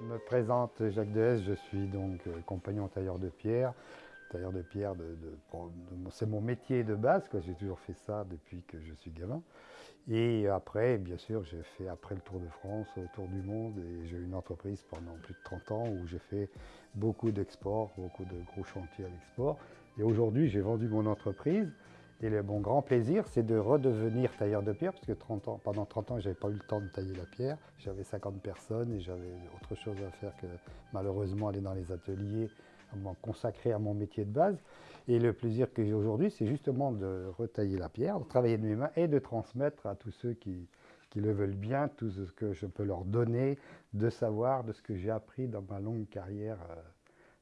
Je me présente Jacques Dehes, je suis donc euh, compagnon tailleur de pierre. Tailleur de pierre, c'est mon métier de base, j'ai toujours fait ça depuis que je suis gamin. Et après, bien sûr, j'ai fait après le Tour de France, le Tour du Monde, et j'ai eu une entreprise pendant plus de 30 ans où j'ai fait beaucoup d'exports, beaucoup de gros chantiers à l'export. Et aujourd'hui, j'ai vendu mon entreprise et le, mon grand plaisir, c'est de redevenir tailleur de pierre, parce que 30 ans, pendant 30 ans, je n'avais pas eu le temps de tailler la pierre. J'avais 50 personnes et j'avais autre chose à faire que malheureusement aller dans les ateliers, m'en consacrer à mon métier de base. Et le plaisir que j'ai aujourd'hui, c'est justement de retailler la pierre, de travailler de mes mains et de transmettre à tous ceux qui, qui le veulent bien, tout ce que je peux leur donner de savoir, de ce que j'ai appris dans ma longue carrière euh,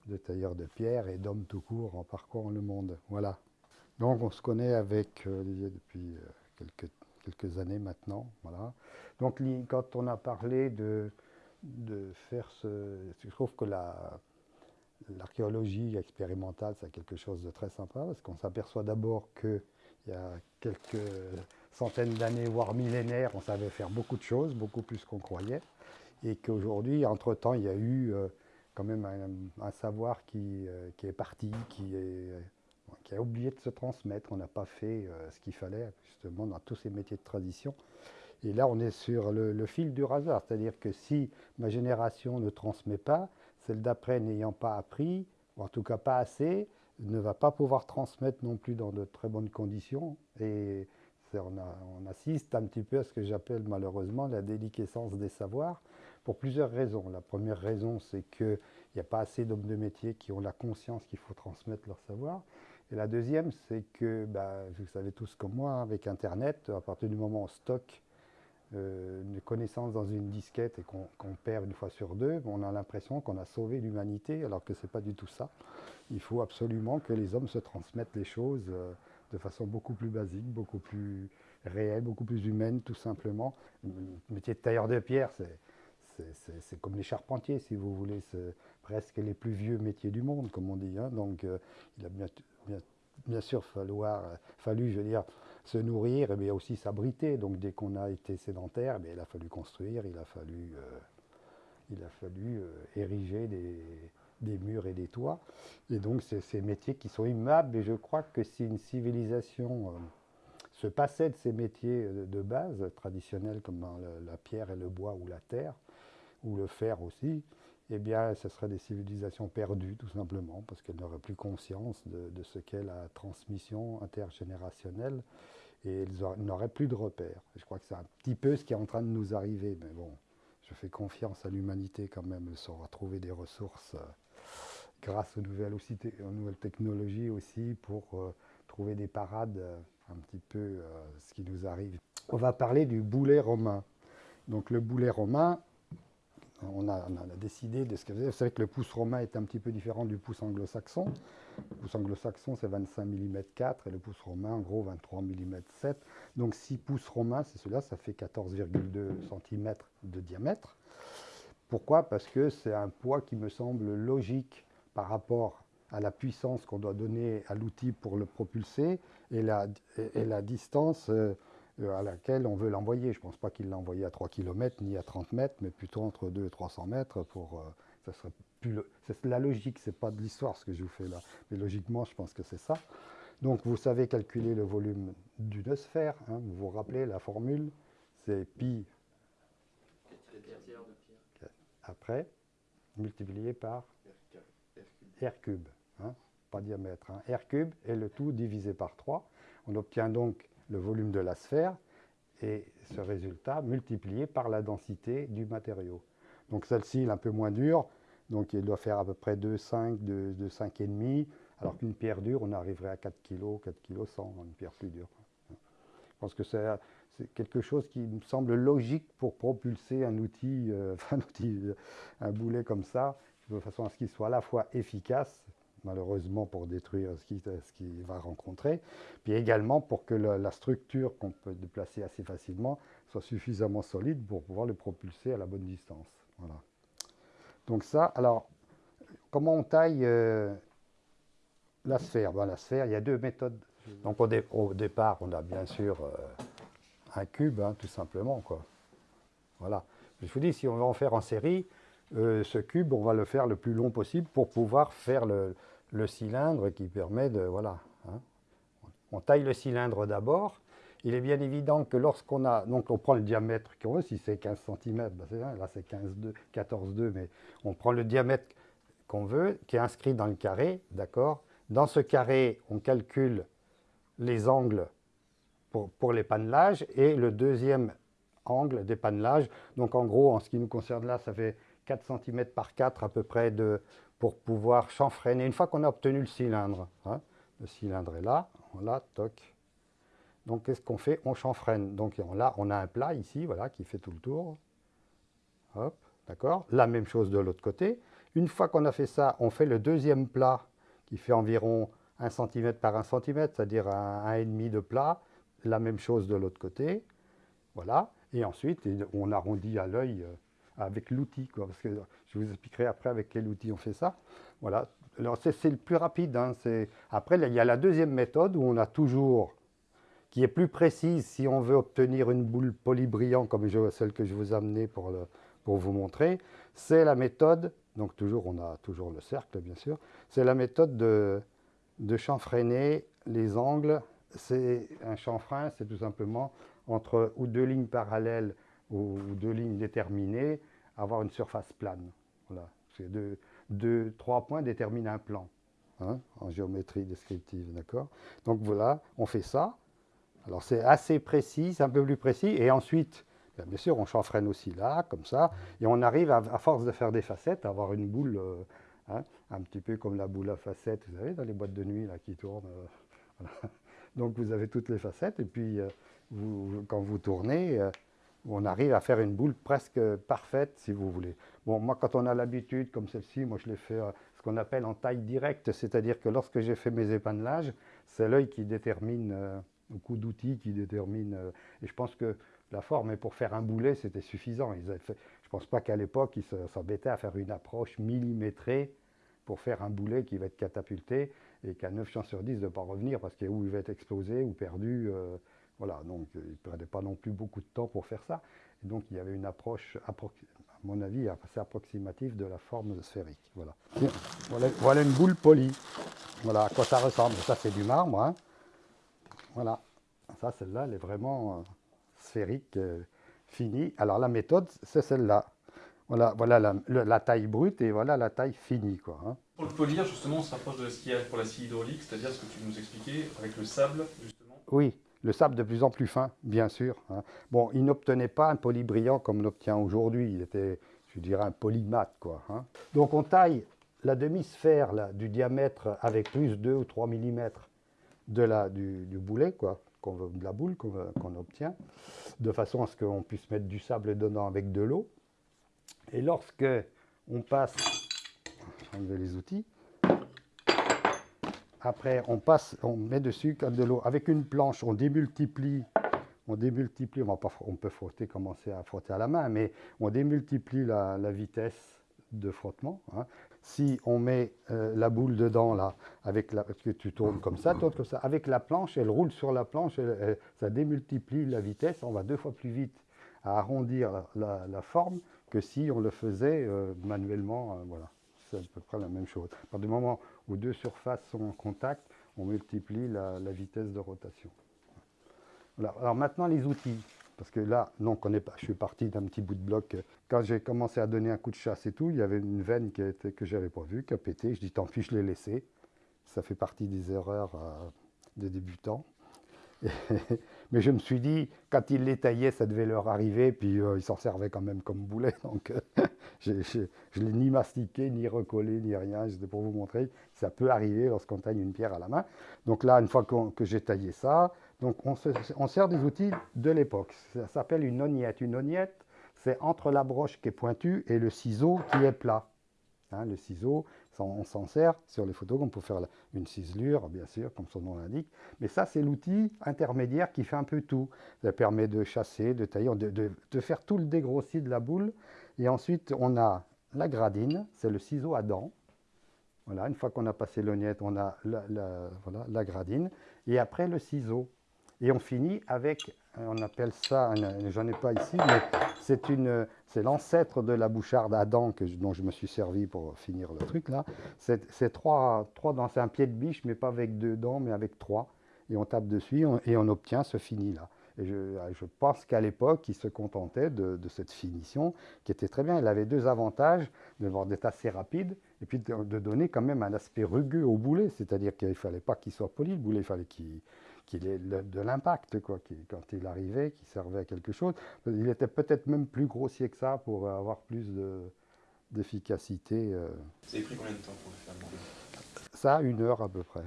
de tailleur de pierre et d'homme tout court en parcourant le monde. Voilà. Donc on se connaît avec euh, Olivier depuis euh, quelques, années maintenant. Voilà. Donc quand on a parlé de, faire ce... Je trouve que l'archéologie expérimentale, c'est quelque chose de très sympa parce qu'on s'aperçoit d'abord qu'il y a quelques centaines d'années, voire millénaires, on savait faire beaucoup de choses, beaucoup plus qu'on croyait. Et qu'aujourd'hui, entre-temps, il y a eu euh, quand même un, savoir qui, qui, est parti, qui est qui a oublié de se transmettre. On n'a pas fait euh, ce qu'il fallait justement dans tous ces métiers de tradition. Et là, on est sur le, fil du hasard, c'est-à-dire que si ma génération ne transmet pas, celle d'après n'ayant pas appris, ou en tout cas pas assez, ne va pas pouvoir transmettre non plus dans de très bonnes conditions. Et on, on, assiste un petit peu à ce que j'appelle malheureusement la déliquescence des savoirs, pour plusieurs raisons. La première raison, c'est qu'il n'y a pas assez d'hommes de métier qui ont la conscience qu'il faut transmettre leur savoir. Et la deuxième, c'est que, bah, vous savez tous comme moi, avec Internet, à partir du moment où on stocke euh, une connaissance dans une disquette et qu'on perd une fois sur deux, on a l'impression qu'on a sauvé l'humanité, alors que ce n'est pas du tout ça. Il faut absolument que les hommes se transmettent les choses euh, de façon beaucoup plus basique, beaucoup plus réelle, beaucoup plus humaine, tout simplement. Le métier de tailleur de pierre, c'est c'est comme les charpentiers, si vous voulez, c'est presque les plus vieux métiers du monde, comme on dit. Hein. Donc, euh, il a bien, bien, sûr falloir, fallu, je veux dire, se nourrir, mais aussi s'abriter. Donc, dès qu'on a été sédentaire, eh il a fallu construire, il a fallu, euh, il a fallu euh, ériger des, des, murs et des toits. Et donc, c'est ces métiers qui sont immables. Et je crois que si une civilisation se passait de ces métiers de base traditionnels comme la pierre et le bois ou la terre, ou le fer aussi, eh bien, ce serait des civilisations perdues, tout simplement, parce qu'elles n'auraient plus conscience de, ce qu'est la transmission intergénérationnelle et elles n'auraient plus de repères. je crois que c'est un petit peu ce qui est en train de nous arriver, mais bon, je fais confiance à l'humanité quand même, elle saura trouver des ressources euh, grâce aux nouvelles, aussi, aux nouvelles technologies aussi pour euh, trouver des parades, euh, un petit peu ce qui nous arrive. On va parler du boulet romain. Donc le boulet romain, on a, décidé de ce que Vous savez que le pouce romain est un petit peu différent du pouce anglo-saxon. Le pouce anglo-saxon, c'est 25 mm 4 et le pouce romain, en gros, 23 mm 7. Donc 6 pouces romains, c'est cela, ça fait 14,2 cm de diamètre. Pourquoi? Parce que c'est un poids qui me semble logique par rapport à la puissance qu'on doit donner à l'outil pour le propulser et la, et la distance euh, à laquelle on veut l'envoyer. Je ne pense pas qu'il l'a envoyé à 3 km ni à 30 mètres, mais plutôt entre 2 et 300 mètres pour... Euh, ça serait plus la logique, c'est pas de l'histoire ce que je vous fais là. Mais logiquement, je pense que c'est ça. Donc vous savez calculer le volume d'une sphère. Hein. vous vous rappelez la formule, c'est pi après, multiplié par r cube. Hein, pas diamètre. Hein. r cube et le tout divisé par 3. On obtient donc le volume de la sphère et ce résultat multiplié par la densité du matériau. Donc celle-ci est un peu moins dure, donc il doit faire à peu près 2,5, 2,5,5, alors qu'une pierre dure, on arriverait à 4 kg, 4 kg 100, une pierre plus dure. Je pense que c'est quelque chose qui me semble logique pour propulser un outil, euh, un, outil un boulet comme ça, de façon à ce qu'il soit à la fois efficace, malheureusement pour détruire ce qu'il va rencontrer, puis également pour que la, structure qu'on peut déplacer assez facilement soit suffisamment solide pour pouvoir le propulser à la bonne distance. Voilà. Donc ça, alors, comment on taille euh, la sphère? Ben, La sphère, il y a deux méthodes. Donc au, départ, on a bien sûr euh, un cube, hein, tout simplement. Quoi. Voilà. Je vous dis, si on veut en faire en série, euh, ce cube, on va le faire le plus long possible pour pouvoir faire le, cylindre qui permet de... Voilà. Hein. On taille le cylindre d'abord. Il est bien évident que lorsqu'on a... Donc on prend le diamètre qu'on veut, si c'est 15 cm, ben là c'est 14,2, mais on prend le diamètre qu'on veut, qui est inscrit dans le carré, d'accord Dans ce carré, on calcule les angles pour, pour et le deuxième angle d'épannelage. Donc en gros, en ce qui nous concerne là, ça fait 4 cm par 4 à peu près de, pour pouvoir chanfreiner. Une fois qu'on a obtenu le cylindre, hein, le cylindre est là, là, toc. Donc qu'est-ce qu'on fait? On chanfreine. Donc là, on a un plat ici, voilà, qui fait tout le tour. Hop, d'accord La même chose de l'autre côté. Une fois qu'on a fait ça, on fait le deuxième plat qui fait environ 1 cm par 1 cm, c'est-à-dire un, un, et demi de plat. La même chose de l'autre côté. Voilà. Et ensuite, on arrondit à l'œil euh, avec l'outil, parce que je vous expliquerai après avec quel outil on fait ça. Voilà. Alors c'est le plus rapide. Hein, après, il y a la deuxième méthode où on a toujours, qui est plus précise si on veut obtenir une boule polybrillant comme celle que je vous ai amenée pour, pour vous montrer. C'est la méthode, donc toujours on a toujours le cercle bien sûr, c'est la méthode de, de chanfreiner les angles. C'est un chanfrein, c'est tout simplement entre ou deux lignes parallèles ou, deux lignes déterminées, avoir une surface plane. Voilà. Deux, trois points déterminent un plan hein, en géométrie descriptive. D'accord? Donc voilà, on fait ça. Alors c'est assez précis, c'est un peu plus précis. Et ensuite, bien, sûr, on chanfreine aussi là, comme ça. Et on arrive, à, force de faire des facettes, à avoir une boule, euh, hein, un petit peu comme la boule à facettes, vous savez, dans les boîtes de nuit là, qui tournent. Euh, Donc vous avez toutes les facettes. Et puis, euh, quand vous tournez, on arrive à faire une boule presque parfaite, si vous voulez. Bon, moi, quand on a l'habitude, comme celle-ci, moi, je l'ai fait euh, ce qu'on appelle en taille directe, c'est-à-dire que lorsque j'ai fait mes épannelages, c'est l'œil qui détermine, euh, le coup d'outil qui détermine, et je pense que la forme, et pour faire un boulet, c'était suffisant. Je ne pense pas qu'à l'époque, ils s'embêtaient à faire une approche millimétrée pour faire un boulet qui va être catapulté, et qu'à 9 chances sur 10 de ne pas revenir, parce qu'il va être explosé ou perdu. Voilà, donc euh, il ne perdait pas non plus beaucoup de temps pour faire ça. Et donc il y avait une approche, à mon avis, assez approximative de la forme sphérique. Voilà. Voilà, une boule polie. Voilà à quoi ça ressemble. Ça, c'est du marbre. Hein. Voilà. Ça, celle-là, elle est vraiment euh, sphérique, euh, finie. Alors la méthode, c'est celle-là. Voilà, voilà la, taille brute et voilà la taille finie. Quoi, hein. Pour le polir, justement, on se rapproche de ce qu'il y a pour la scie hydraulique, c'est-à-dire ce que tu nous expliquais avec le sable, justement. Oui, le sable de plus en plus fin, bien sûr. Hein. Bon, il n'obtenait pas un polybrillant comme on l'obtient aujourd'hui. Il était, je dirais, un polymate. Quoi, hein. Donc on taille la demi-sphère du diamètre avec plus 2 ou 3 mm de la, du, boulet, quoi, de la boule qu'on obtient, de façon à ce qu'on puisse mettre du sable dedans avec de l'eau. Et lorsque on passe, enlever les outils, après, on passe, on met dessus de l'eau. Avec une planche, on démultiplie. On démultiplie, on, pas, on peut frotter, commencer à frotter à la main, mais on démultiplie la, vitesse de frottement. Hein. Si on met euh, la boule dedans, là, avec la, que tu tournes comme ça, comme ça, avec la planche, elle roule sur la planche, ça démultiplie la vitesse, on va deux fois plus vite à arrondir la, forme que si on le faisait euh, manuellement. Euh, voilà c'est à peu près la même chose. À partir moment où deux surfaces sont en contact, on multiplie la, vitesse de rotation. Alors maintenant les outils, parce que là, non, pas, je suis parti d'un petit bout de bloc. Quand j'ai commencé à donner un coup de chasse et tout, il y avait une veine que je n'avais pas vue, qui a pété. Je dis tant pis, je l'ai laissé. Ça fait partie des erreurs euh, des débutants. mais je me suis dit, quand ils les taillaient, ça devait leur arriver, puis euh, ils s'en servaient quand même comme boulet. Donc euh, je ne l'ai ni mastiqué, ni recollé, ni rien. C'était pour vous montrer, ça peut arriver lorsqu'on taille une pierre à la main. Donc là, une fois que j'ai taillé ça, donc on, sert des outils de l'époque. Ça s'appelle une ognette. Une ognette, c'est entre la broche qui est pointue et le ciseau qui est plat. Hein, le ciseau, on s'en sert sur les photos peut faire une ciselure, bien sûr, comme son nom l'indique. Mais ça, c'est l'outil intermédiaire qui fait un peu tout. Ça permet de chasser, de tailler, de, faire tout le dégrossi de la boule. Et ensuite, on a la gradine, c'est le ciseau à dents. Voilà, une fois qu'on a passé l'ognette, on a la, gradine. Et après, le ciseau. Et on finit avec, on appelle ça, j'en ai pas ici, mais c'est l'ancêtre de la boucharde Adam que, dont je me suis servi pour finir le truc là. C'est trois, trois dents, c'est un pied de biche, mais pas avec deux dents, mais avec trois. Et on tape dessus et on obtient ce fini là. Et je, pense qu'à l'époque, il se contentait de, cette finition qui était très bien. Elle avait deux avantages, d'être assez rapide et puis de, donner quand même un aspect rugueux au boulet. C'est-à-dire qu'il ne fallait pas qu'il soit poli le boulet, il fallait qu'il ait de l'impact quoi, quand il arrivait, qu'il servait à quelque chose. Il était peut-être même plus grossier que ça pour avoir plus d'efficacité. Euh. Ça a pris combien de temps pour le faire Ça, une heure à peu près.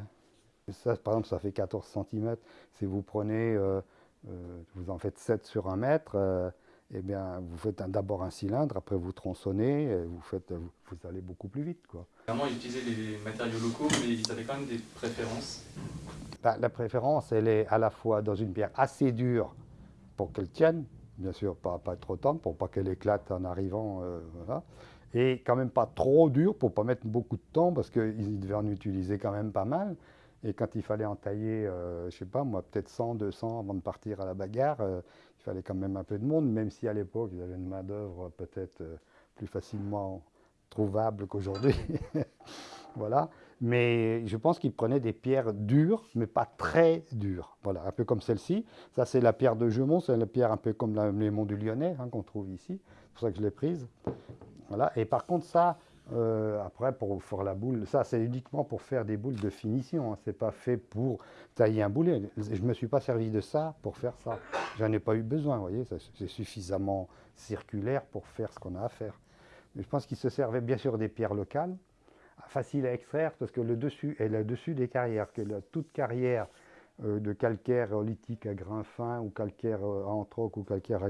Ça, par exemple, ça fait 14 cm. Si vous prenez euh, vous en faites 7 sur un mètre, euh, eh bien, vous faites d'abord un cylindre, après vous tronçonnez, vous, faites, vous, allez beaucoup plus vite. Quoi. Vraiment, ils utilisaient les matériaux locaux, mais ils avaient quand même des préférences bah, La préférence, elle est à la fois dans une pierre assez dure pour qu'elle tienne, bien sûr, pas, pas trop tendre, pour pas qu'elle éclate en arrivant, euh, voilà. et quand même pas trop dure pour pas mettre beaucoup de temps, parce qu'ils devaient en utiliser quand même pas mal. Et quand il fallait en tailler, euh, je sais pas moi, peut-être 100, 200 avant de partir à la bagarre, euh, il fallait quand même un peu de monde, même si à l'époque, ils avaient une main-d'œuvre peut-être euh, plus facilement trouvable qu'aujourd'hui. voilà. Mais je pense qu'ils prenaient des pierres dures, mais pas très dures. Voilà, un peu comme celle-ci. Ça, c'est la pierre de Gemont, c'est la pierre un peu comme les monts du Lyonnais hein, qu'on trouve ici. C'est pour ça que je l'ai prise. Voilà. Et par contre, ça, euh, après, pour faire la boule, ça c'est uniquement pour faire des boules de finition. Hein. C'est pas fait pour tailler un boulet. Je me suis pas servi de ça pour faire ça. J'en ai pas eu besoin. Vous voyez, c'est suffisamment circulaire pour faire ce qu'on a à faire. Mais je pense qu'il se servait bien sûr des pierres locales, faciles à extraire parce que le dessus est le dessus des carrières, que toute carrière de calcaire lithique à grain fin ou calcaire euh, à entroque ou calcaire à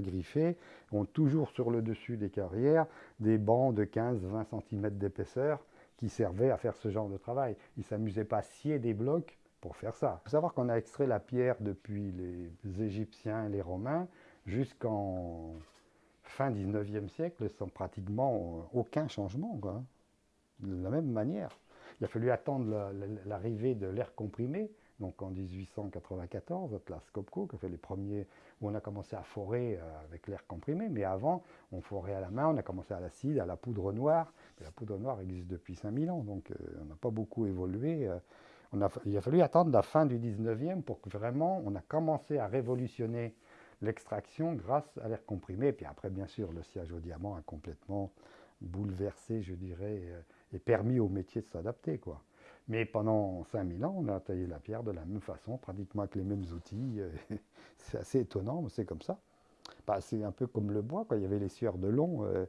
ont toujours sur le dessus des carrières des bancs de 15-20 cm d'épaisseur qui servaient à faire ce genre de travail. Ils ne s'amusaient pas à scier des blocs pour faire ça. Il faut savoir qu'on a extrait la pierre depuis les Égyptiens et les Romains jusqu'en fin 19e siècle sans pratiquement aucun changement, de la même manière. Il a fallu attendre l'arrivée de l'air comprimé donc en 1894, Atlas Copco, qui fait les premiers, où on a commencé à forer euh, avec l'air comprimé, mais avant, on forait à la main, on a commencé à l'acide, à la poudre noire, la poudre noire existe depuis 5000 ans, donc euh, on n'a pas beaucoup évolué. Euh. il a fallu attendre la fin du 19e pour que vraiment on a commencé à révolutionner l'extraction grâce à l'air comprimé, puis après, bien sûr, le siège au diamant a complètement bouleversé, je dirais, et permis au métier de s'adapter, quoi. Mais pendant 5000 ans, on a taillé la pierre de la même façon, pratiquement avec les mêmes outils. c'est assez étonnant, mais c'est comme ça. Bah, c'est un peu comme le bois, quand il y avait les sueurs de long. Euh,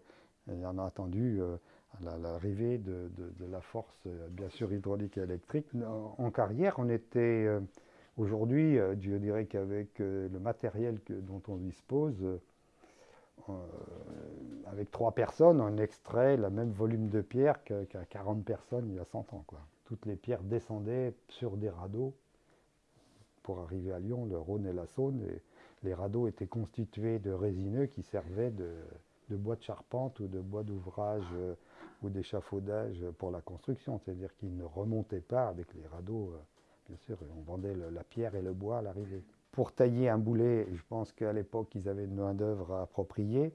et on a attendu euh, l'arrivée de, la force, euh, bien sûr, hydraulique et électrique. En, carrière, on était, aujourd'hui, je dirais qu'avec le matériel dont on dispose, avec trois personnes, on extrait le même volume de pierre qu'à 40 personnes il y a 100 ans. Quoi toutes les pierres descendaient sur des radeaux pour arriver à Lyon, le Rhône et la Saône. Les radeaux étaient constitués de résineux qui servaient de, bois de charpente ou de bois d'ouvrage euh, ou d'échafaudage pour la construction. C'est-à-dire qu'ils ne remontaient pas avec les radeaux. Euh, bien sûr, on vendait la pierre et le bois à l'arrivée. Pour tailler un boulet, je pense qu'à l'époque, ils avaient une main-d'œuvre appropriée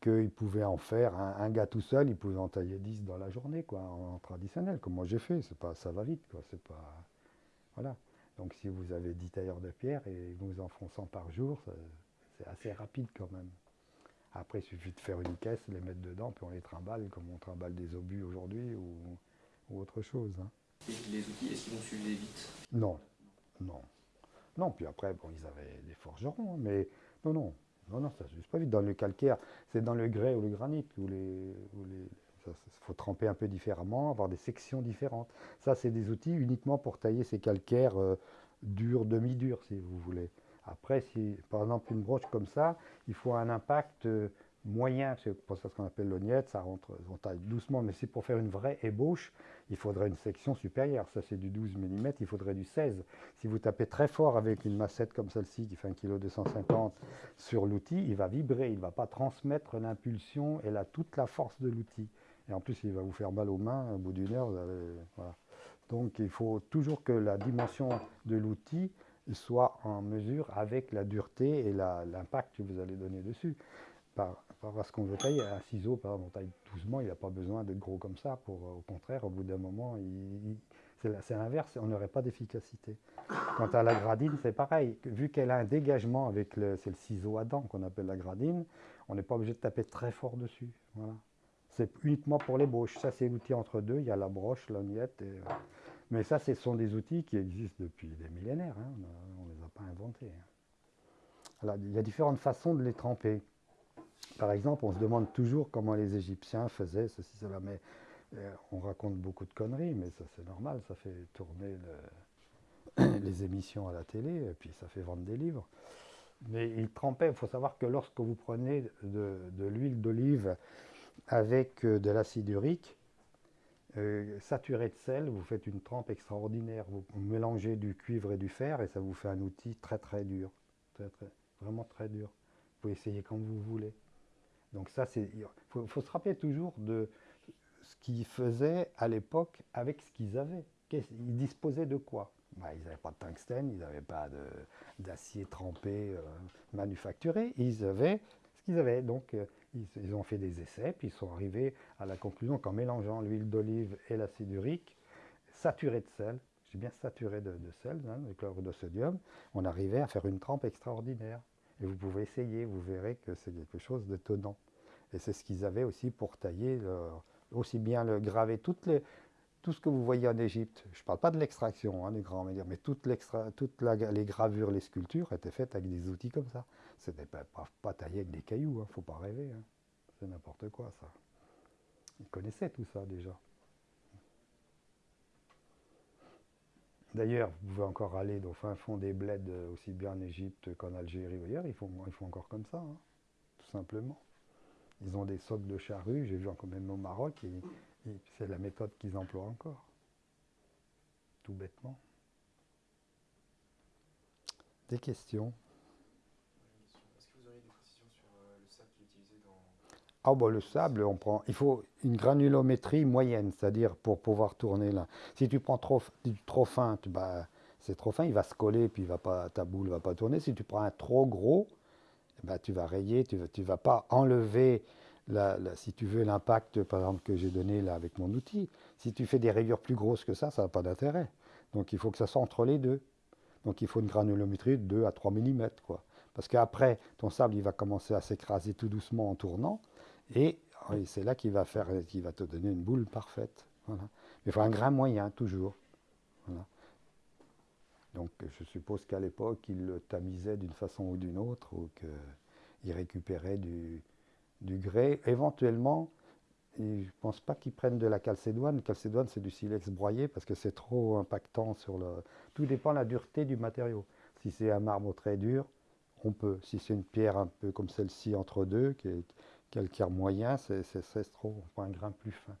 qu'il pouvait en faire un, gars tout seul, il pouvait en tailler 10 dans la journée, quoi, en, traditionnel, comme moi j'ai fait. C'est pas, ça va vite, quoi. C'est pas, voilà. Donc si vous avez 10 tailleurs de pierre et vous en font 100 par jour, c'est assez rapide quand même. Après, il suffit de faire une caisse, les mettre dedans, puis on les trimballe comme on trimballe des obus aujourd'hui ou, autre chose. Hein. Et les outils, est-ce qu'ils vont suivre vite? Non, non. Non, puis après, bon, ils avaient des forgerons, hein, mais non, non. Non, non, ça ne se pas vite. Dans le calcaire, c'est dans le grès ou le granit il faut tremper un peu différemment, avoir des sections différentes. Ça, c'est des outils uniquement pour tailler ces calcaires euh, durs, demi-durs, si vous voulez. Après, si par exemple une broche comme ça, il faut un impact euh, moyen, c'est pour ça ce qu'on appelle l'ognette, ça rentre, on taille doucement, mais si pour faire une vraie ébauche, il faudrait une section supérieure, ça c'est du 12 mm, il faudrait du 16. Si vous tapez très fort avec une massette comme celle-ci qui fait 1 kg 250 sur l'outil, il va vibrer, il ne va pas transmettre l'impulsion et la, toute la force de l'outil. Et en plus, il va vous faire mal aux mains, au bout d'une heure, Donc il faut toujours que la dimension de l'outil soit en mesure avec la dureté et l'impact que vous allez donner dessus. Rapport à ce qu'on veut tailler, un ciseau, par exemple, on taille doucement, il n'a pas besoin d'être gros comme ça. Pour, au contraire, au bout d'un moment, c'est l'inverse, on n'aurait pas d'efficacité. Quant à la gradine, c'est pareil. Vu qu'elle a un dégagement avec le, le ciseau à dents qu'on appelle la gradine, on n'est pas obligé de taper très fort dessus. Voilà. C'est uniquement pour les bouches. Ça, c'est l'outil entre deux. Il y a la broche, l'ognette. Et... Mais ça, ce sont des outils qui existent depuis des millénaires. Hein. On ne les a pas inventés. Hein. il y a différentes façons de les tremper. Par exemple, on se demande toujours comment les Égyptiens faisaient ceci, cela. Mais euh, on raconte beaucoup de conneries, mais ça, c'est normal. Ça fait tourner les émissions à la télé, et puis ça fait vendre des livres. Mais ils trempaient. Il faut savoir que lorsque vous prenez de l'huile d'olive avec euh, de l'acide urique, euh, saturé de sel, vous faites une trempe extraordinaire. Vous mélangez du cuivre et du fer et ça vous fait un outil très très dur. vraiment très dur. Vous pouvez essayer quand vous voulez. Donc ça. Il faut, se rappeler toujours de ce qu'ils faisaient à l'époque avec ce qu'ils avaient. Ils disposaient de quoi? Bah, Ils n'avaient pas de tungstène, ils n'avaient pas d'acier trempé euh, manufacturé. Ils avaient ce qu'ils avaient. Donc ils, ont fait des essais, puis ils sont arrivés à la conclusion qu'en mélangeant l'huile d'olive et l'acide urique, saturé de sel, j'ai bien saturé de, sel, hein, le chlorure de sodium, on arrivait à faire une trempe extraordinaire. Et vous pouvez essayer, vous verrez que c'est quelque chose d'étonnant. Et c'est ce qu'ils avaient aussi pour tailler, aussi bien le graver, toutes les, tout ce que vous voyez en Égypte. Je ne parle pas de l'extraction hein, grands médias, mais toutes, les gravures, les sculptures étaient faites avec des outils comme ça. C'était pas, pas, taillé avec des cailloux, il hein, ne faut pas rêver. Hein. C'est n'importe quoi ça. Ils connaissaient tout ça déjà. D'ailleurs, vous pouvez encore aller au fin fond des bleds, euh, aussi bien en Égypte qu'en Algérie ou ailleurs, ils font, encore comme ça, hein, tout simplement. Ils ont des socs de charrue, j'ai vu encore même au Maroc, et, c'est la méthode qu'ils emploient encore. Tout bêtement. Des questions Ah bah, le sable, on prend, il faut une granulométrie moyenne, c'est-à-dire pour pouvoir tourner là. Si tu prends trop, trop fin, bah, c'est trop fin, il va se coller, puis il va pas, ta boule ne va pas tourner. Si tu prends un trop gros, bah, tu vas rayer, tu ne tu vas pas enlever, la, si tu veux, l'impact, par exemple, que j'ai donné là avec mon outil. Si tu fais des rayures plus grosses que ça, ça n'a pas d'intérêt. Donc il faut que ça soit entre les deux. Donc il faut une granulométrie de 2 à 3 mm. Quoi. Parce qu'après, ton sable, il va commencer à s'écraser tout doucement en tournant. Et c'est là qu'il va, te donner une boule parfaite. Il faut un grain moyen, toujours. Donc je suppose qu'à l'époque, il le tamisait d'une façon ou d'une autre, ou qu'il récupérait du, grès. Éventuellement, je ne pense pas qu'ils prennent de la calcédoine. Calcédoine, c'est du silex broyé parce que c'est trop impactant sur le... Tout dépend de la dureté du matériau. Si c'est un marbre très dur, on peut. Si c'est une pierre un peu comme celle-ci entre deux, qui est, calcaire moyen, c'est trop, on un grain plus fin.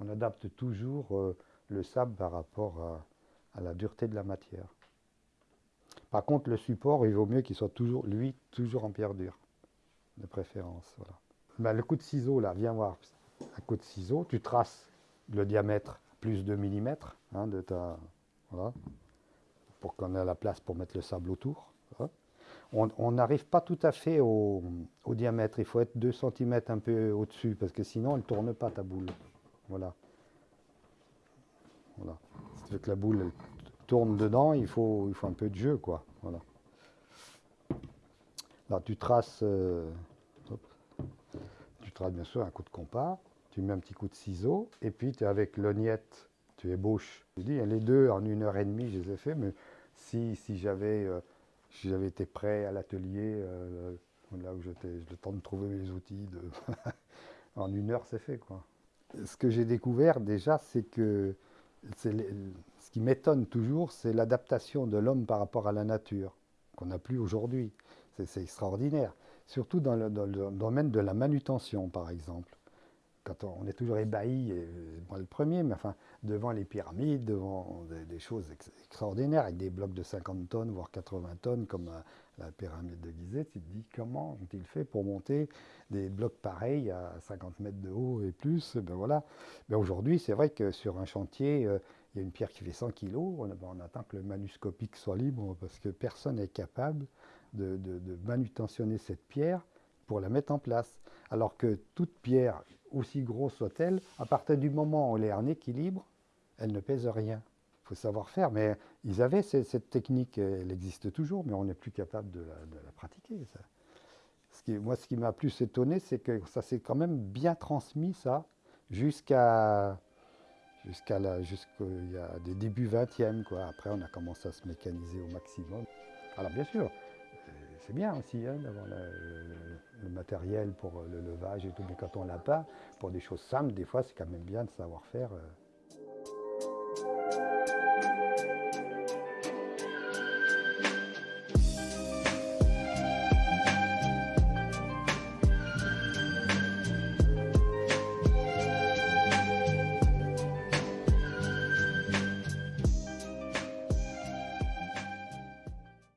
On adapte toujours euh, le sable par rapport à, la dureté de la matière. Par contre, le support, il vaut mieux qu'il soit toujours, lui, toujours en pierre dure, de préférence. Voilà. Ben, le coup de ciseau, là, viens voir. Un coup de ciseau, tu traces le diamètre plus de millimètres hein, de ta, voilà, pour qu'on ait la place pour mettre le sable autour on n'arrive pas tout à fait au, diamètre. Il faut être 2 cm un peu au-dessus, parce que sinon, elle ne tourne pas ta boule. Voilà. Voilà. Si tu veux que la boule tourne dedans, il faut, il faut un peu de jeu, quoi. Voilà. Là, tu traces, euh, tu traces bien sûr un coup de compas, tu mets un petit coup de ciseau, et puis tu avec l'ognette, tu ébauches. Je dis, les deux en une heure et demie, je les ai fait, mais si, si j'avais... Euh, si j'avais été prêt à l'atelier, euh, là où j'étais, le temps de trouver mes outils, en une heure c'est fait. Quoi. Ce que j'ai découvert déjà, c'est que ce qui m'étonne toujours, c'est l'adaptation de l'homme par rapport à la nature, qu'on n'a plus aujourd'hui. C'est extraordinaire, surtout dans le, domaine de la manutention, par exemple on, est toujours ébahi, et moi le premier, mais enfin, devant les pyramides, devant des, choses extraordinaires, avec des blocs de 50 tonnes, voire 80 tonnes, comme la, pyramide de Gizeh, tu te dis comment ont-ils fait pour monter des blocs pareils à 50 mètres de haut et plus? Ben voilà. Ben aujourd'hui, c'est vrai que sur un chantier, euh, il y a une pierre qui fait 100 kg, on, on, attend que le manuscopique soit libre parce que personne n'est capable de, de, manutentionner cette pierre pour la mettre en place. Alors que toute pierre, aussi grosse soit-elle, à partir du moment où elle est en équilibre, elle ne pèse rien. Il faut savoir faire, mais ils avaient cette, technique, elle existe toujours, mais on n'est plus capable de la, pratiquer. Moi, ce qui m'a plus étonné, c'est que ça s'est quand même bien transmis, ça, jusqu'à jusqu'à des débuts 20e. Quoi. Après, on a commencé à se mécaniser au maximum. Alors, bien sûr, c'est bien aussi hein, d'avoir le, matériel pour le levage et tout, mais quand on l'a pas, pour des choses simples, des fois, c'est quand même bien de savoir faire. Euh,